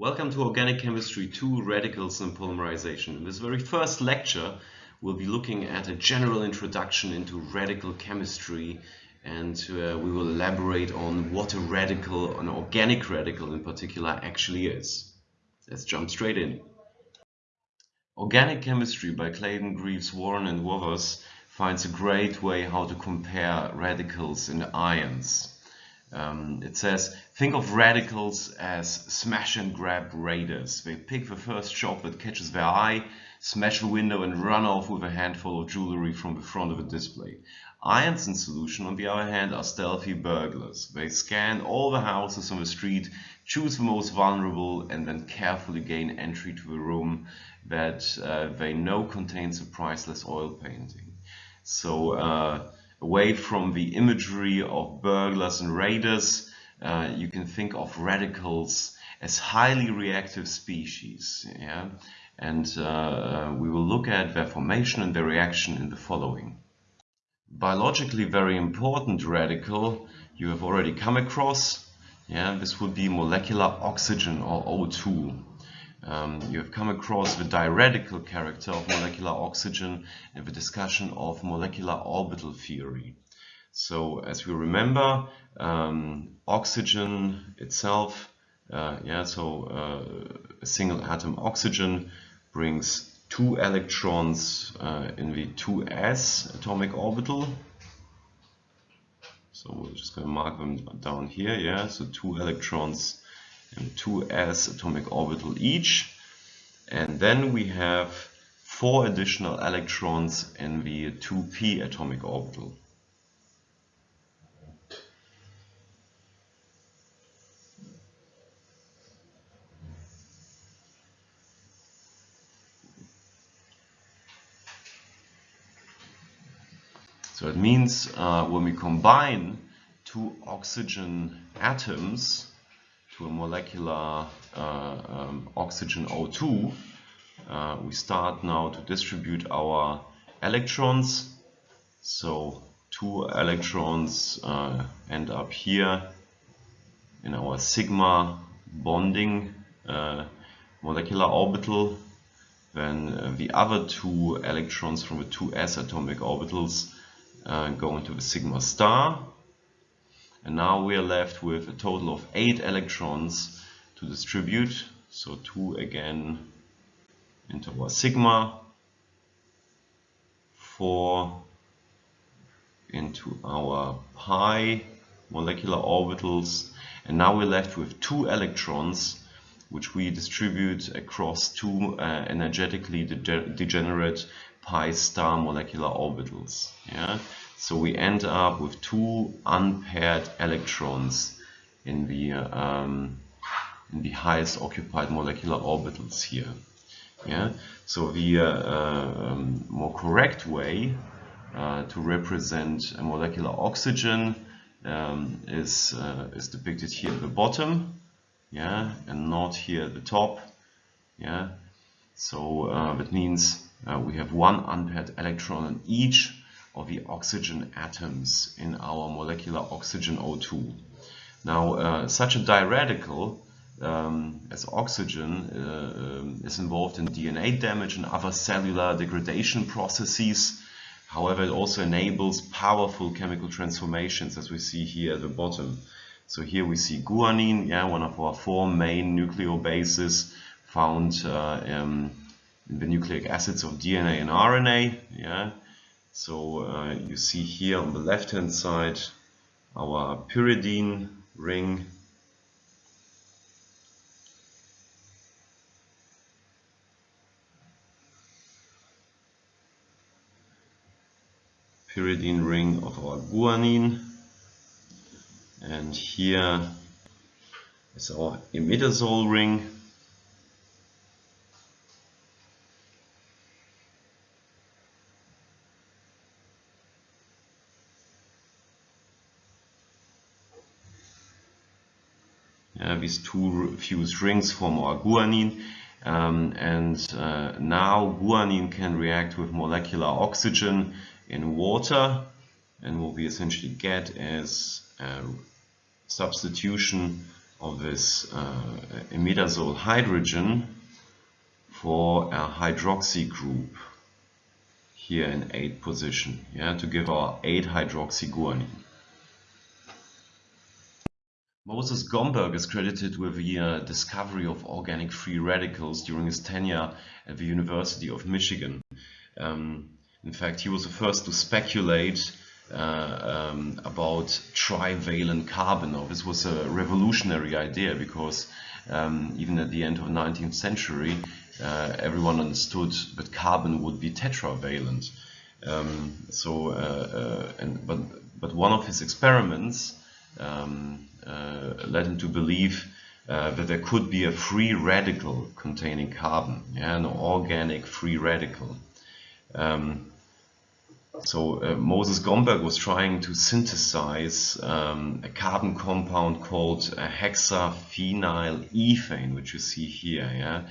Welcome to Organic Chemistry 2 Radicals and Polymerization. In this very first lecture we'll be looking at a general introduction into radical chemistry and uh, we will elaborate on what a radical, an organic radical in particular, actually is. Let's jump straight in. Organic Chemistry by Clayden, Greeves, Warren and Wothers finds a great way how to compare radicals in ions. Um, it says, think of radicals as smash and grab raiders. They pick the first shop that catches their eye, smash the window and run off with a handful of jewelry from the front of a display. Ions in solution, on the other hand, are stealthy burglars. They scan all the houses on the street, choose the most vulnerable, and then carefully gain entry to the room that uh, they know contains a priceless oil painting. So, uh, away from the imagery of burglars and raiders, uh, you can think of radicals as highly reactive species. Yeah? And uh, we will look at their formation and their reaction in the following. Biologically very important radical you have already come across. Yeah, this would be molecular oxygen or O2. Um, you have come across the diradical character of molecular oxygen in the discussion of molecular orbital theory. So as we remember, um, oxygen itself, uh, yeah, so uh, a single atom oxygen brings two electrons uh, in the 2s atomic orbital. So we're just going to mark them down here, yeah, so two electrons and 2s atomic orbital each. And then we have four additional electrons in the 2p atomic orbital. So it means uh, when we combine two oxygen atoms, to a molecular uh, um, oxygen O2, uh, we start now to distribute our electrons. So two electrons uh, end up here in our sigma bonding molecular orbital. Then uh, the other two electrons from the two s atomic orbitals uh, go into the sigma star and now we are left with a total of 8 electrons to distribute. So 2 again into our sigma, 4 into our pi molecular orbitals and now we're left with two electrons which we distribute across two uh, energetically de degenerate pi star molecular orbitals. Yeah? So we end up with two unpaired electrons in the um, in the highest occupied molecular orbitals here. Yeah. So the uh, um, more correct way uh, to represent a molecular oxygen um, is uh, is depicted here at the bottom, yeah, and not here at the top, yeah. So uh, that means uh, we have one unpaired electron in each of the oxygen atoms in our molecular oxygen O2. Now, uh, such a diradical um, as oxygen uh, um, is involved in DNA damage and other cellular degradation processes. However, it also enables powerful chemical transformations as we see here at the bottom. So here we see guanine, yeah, one of our four main nucleobases found uh, um, in the nucleic acids of DNA and RNA. Yeah. So uh, you see here on the left hand side our pyridine ring. Pyridine ring of our guanine. And here is our imidazole ring these two fused rings form our guanine. Um, and uh, now guanine can react with molecular oxygen in water and what we essentially get is a substitution of this uh, imidazole hydrogen for a hydroxy group here in 8 position, yeah, to give our 8 hydroxyguanine. Moses Gomberg is credited with the uh, discovery of organic free radicals during his tenure at the University of Michigan. Um, in fact, he was the first to speculate uh, um, about trivalent carbon. Now, this was a revolutionary idea because um, even at the end of the 19th century, uh, everyone understood that carbon would be tetravalent. Um, so, uh, uh, and, but, but one of his experiments um, led him to believe uh, that there could be a free radical containing carbon, yeah, an organic free radical. Um, so uh, Moses Gomberg was trying to synthesize um, a carbon compound called hexaphenyl ethane, which you see here, yeah,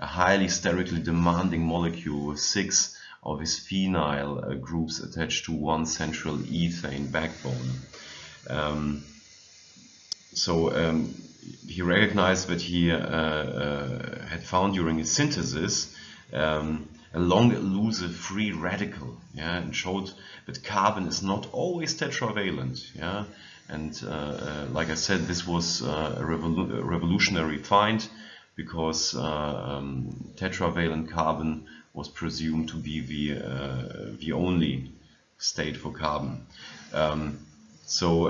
a highly sterically demanding molecule with six of its phenyl uh, groups attached to one central ethane backbone. Um, so um, he recognized that he uh, uh, had found during his synthesis um, a long elusive free radical, yeah, and showed that carbon is not always tetravalent, yeah, and uh, uh like I said, this was uh, a, revolu revolutionary find because uh, um, tetravalent carbon was presumed to be the the only state for carbon. Um, so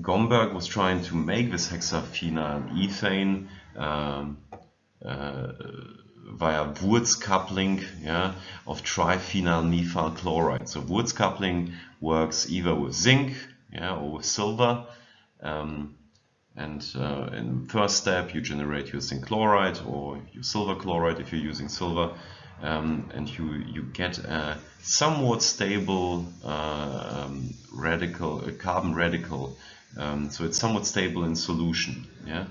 Gomberg was trying to make this hexaphenyl ethane um, uh, via Wurtz coupling yeah, of triphenyl methyl chloride. So Wurtz coupling works either with zinc yeah, or with silver. Um, and uh, in the first step, you generate your zinc chloride or your silver chloride if you're using silver. Um, and you, you get a somewhat stable uh, um, radical, carbon radical um, so it's somewhat stable in solution. Yeah,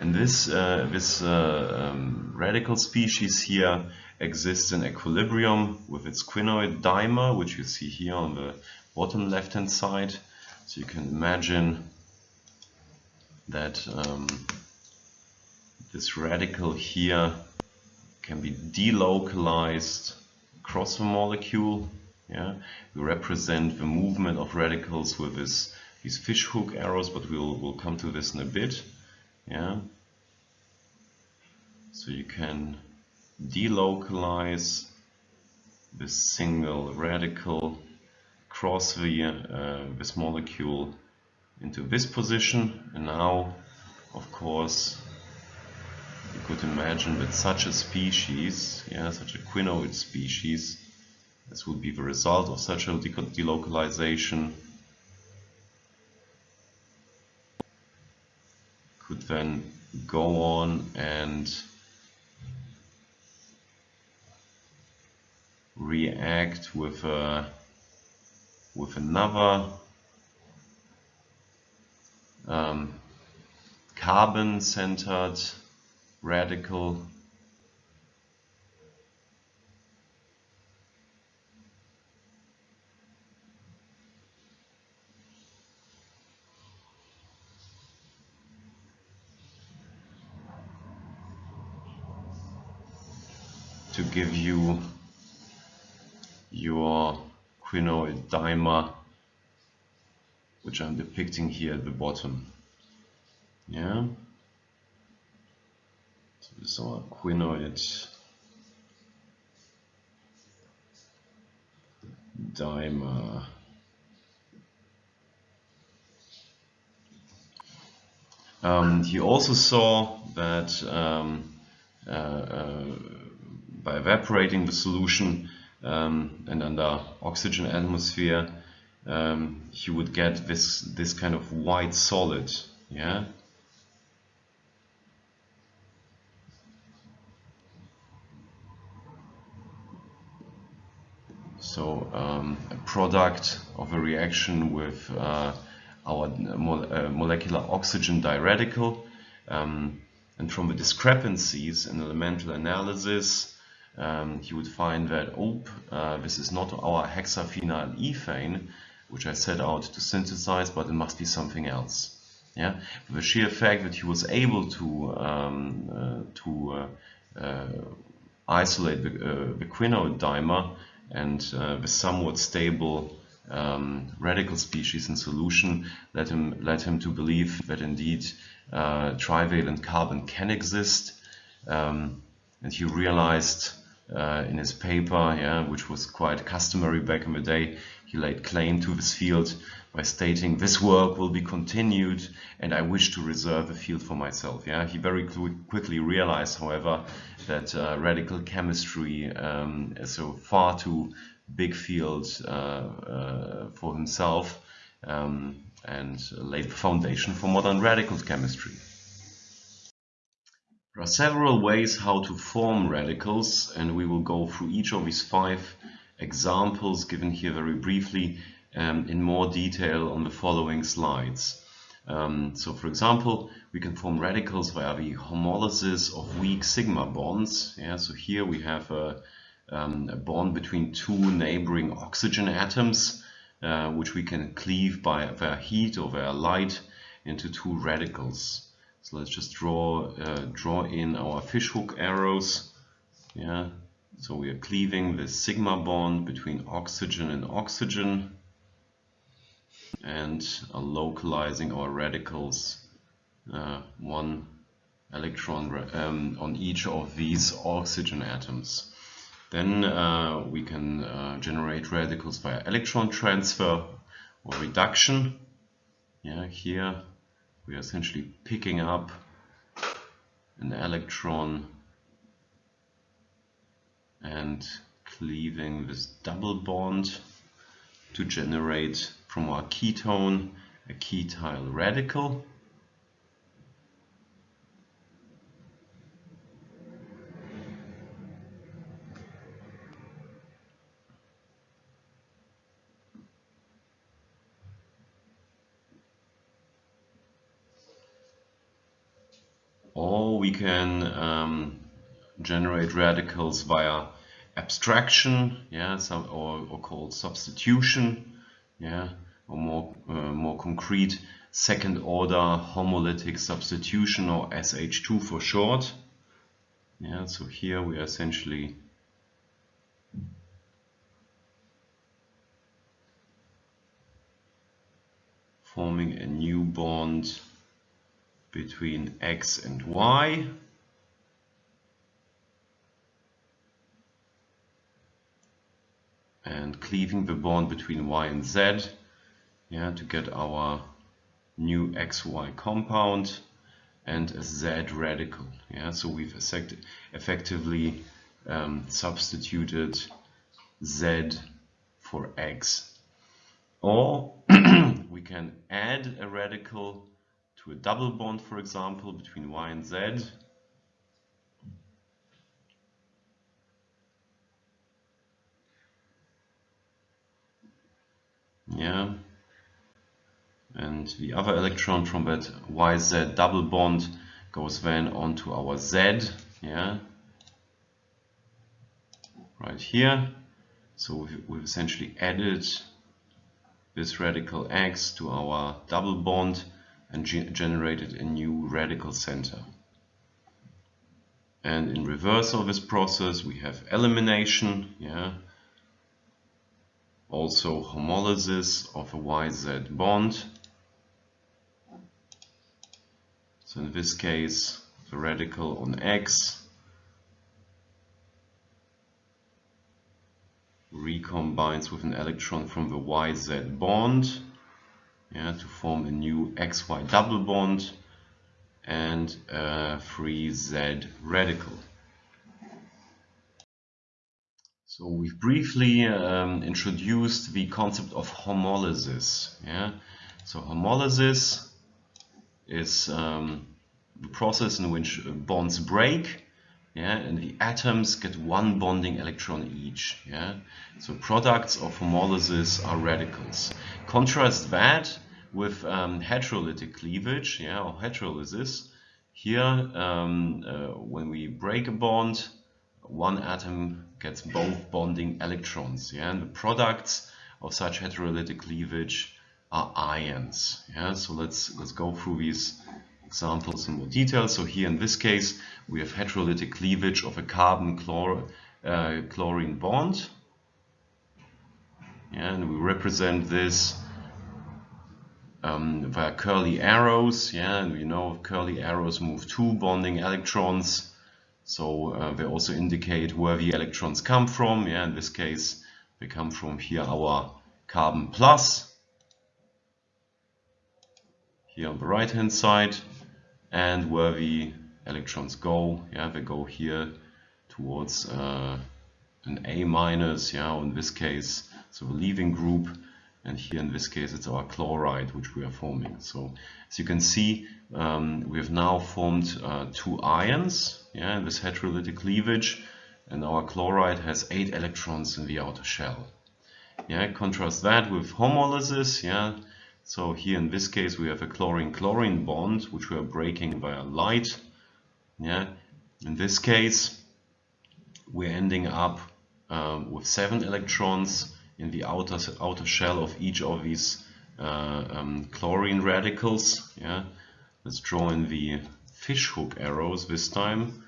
and this uh, this uh, um, radical species here exists in equilibrium with its quinoid dimer, which you see here on the bottom left-hand side. So you can imagine that um, this radical here can be delocalized across the molecule. Yeah, we represent the movement of radicals with this these fishhook arrows, but we'll, we'll come to this in a bit. Yeah. So you can delocalize this single radical cross the uh, this molecule into this position and now of course you could imagine that such a species yeah such a quinoid species this would be the result of such a delocalization could then go on and react with a with another um, carbon centered radical to give you your quinoid dimer which I'm depicting here at the bottom. Yeah? So this is our quinoid dimer um, he also saw that um, uh, uh, by evaporating the solution um, and under oxygen atmosphere, um, you would get this this kind of white solid, yeah. So um, a product of a reaction with uh, our uh, molecular oxygen diradical, um, and from the discrepancies in elemental analysis, um, would find that, oh, uh, this is not our hexaphenyl ethane, which I set out to synthesize, but it must be something else. Yeah, the sheer fact that he was able to um, uh, to uh, uh, isolate the, uh, the quinoid dimer and the somewhat stable um, radical species in solution led him led him to believe that indeed trivalent carbon can exist, um, and he realized uh, in his paper, yeah, which was quite customary back in the day, he laid claim to this field by stating this work will be continued and I wish to reserve a field for myself. Yeah, He very quickly realized, however, that uh, radical chemistry um, is a far too big field uh, uh, for himself um, and laid the foundation for modern radical chemistry. There are several ways how to form radicals and we will go through each of these five examples given here very briefly um, in more detail on the following slides. Um, so for example, we can form radicals via the homolysis of weak sigma bonds. Yeah, so here we have a, um, a bond between two neighboring oxygen atoms, uh, which we can cleave by via heat or via light into two radicals. So let's just draw uh, draw in our fishhook arrows. Yeah, so we are cleaving the sigma bond between oxygen and oxygen and are localizing our radicals uh, one electron um, on each of these oxygen atoms. Then uh, we can uh, generate radicals via electron transfer or reduction. Yeah, here we are essentially picking up an electron and cleaving this double bond to generate from our ketone a ketyl radical. Or we can um, generate radicals via abstraction, yeah, some, or, or called substitution, yeah, or more, uh, more concrete second order homolytic substitution or SH2 for short. Yeah, so here we are essentially forming a new bond between X and Y. and cleaving the bond between Y and Z yeah, to get our new XY compound and a Z radical. Yeah, so we've effectively um, substituted Z for X. Or we can add a radical to a double bond, for example, between Y and Z. Yeah, and the other electron from that YZ double bond goes then onto our Z, yeah, right here. So we've, essentially added this radical X to our double bond and ge generated a new radical center. And in reverse of this process, we have elimination, yeah, also homolysis of a YZ bond So in this case, the radical on X recombines with an electron from the YZ bond yeah, to form a new XY double bond and a free Z radical. So we've briefly um, introduced the concept of homolysis. Yeah? So homolysis is um, the process in which bonds break yeah, and the atoms get one bonding electron each. Yeah? So products of homolysis are radicals. Contrast that with um, heterolytic cleavage yeah, or heterolysis. Here, um, uh, when we break a bond, one atom gets both bonding electrons. Yeah? And the products of such heterolytic cleavage are ions. Yeah, so let's let's go through these examples in more detail. So here in this case, we have heterolytic cleavage of a carbon chlor uh, chlorine bond. Yeah, and we represent this um, via curly arrows. Yeah, and we know curly arrows move two bonding electrons. So uh, they also indicate where the electrons come from. Yeah, in this case, they come from here our carbon plus. Here on the right hand side and where the electrons go. Yeah they go here towards uh, an A minus yeah in this case so the leaving group and here in this case it's our chloride which we are forming so as you can see um, we have now formed uh, two ions yeah in this heterolytic cleavage and our chloride has eight electrons in the outer shell yeah contrast that with homolysis yeah so here in this case we have a chlorine-chlorine bond which we are breaking via light. Yeah. In this case we're ending up um, with seven electrons in the outer outer shell of each of these uh, um, chlorine radicals. Yeah. Let's draw in the fishhook arrows this time.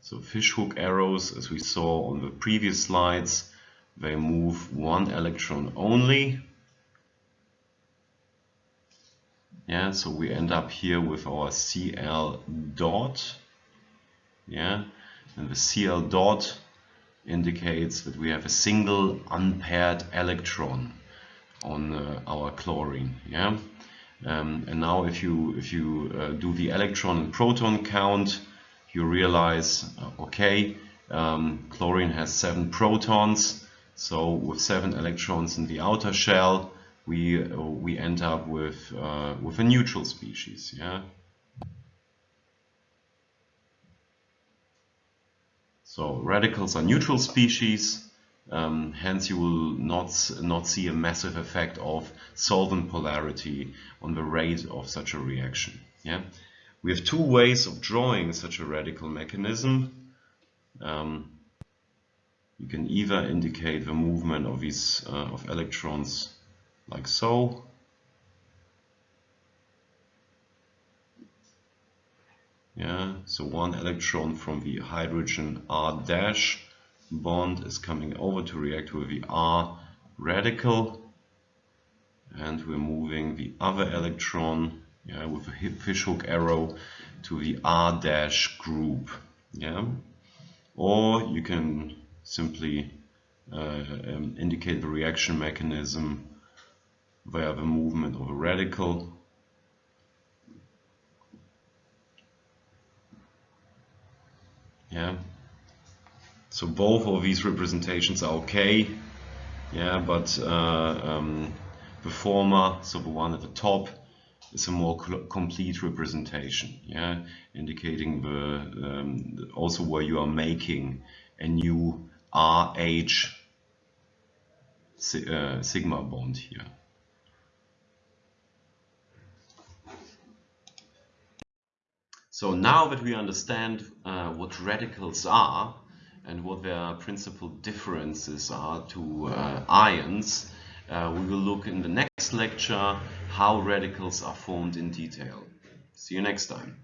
So fishhook arrows, as we saw on the previous slides, they move one electron only yeah so we end up here with our Cl dot yeah and the Cl dot indicates that we have a single unpaired electron on uh, our chlorine yeah um, and now if you if you uh, do the electron and proton count you realize uh, okay um, chlorine has seven protons so with seven electrons in the outer shell we uh, we end up with uh, with a neutral species. Yeah. So radicals are neutral species. Um, hence, you will not not see a massive effect of solvent polarity on the rate of such a reaction. Yeah. We have two ways of drawing such a radical mechanism. Um, you can either indicate the movement of these uh, of electrons like so. Yeah, so one electron from the hydrogen R dash bond is coming over to react with the R radical and we're moving the other electron yeah, with a fishhook arrow to the R dash group. Yeah, or you can simply uh, um, indicate the reaction mechanism via the movement of a radical yeah. So both of these representations are okay. Yeah but uh, um, the former so the one at the top is a more complete representation. Yeah indicating the um, also where you are making a new RH uh, sigma bond here So now that we understand uh, what radicals are and what their principal differences are to uh, ions, uh, we will look in the next lecture how radicals are formed in detail. See you next time.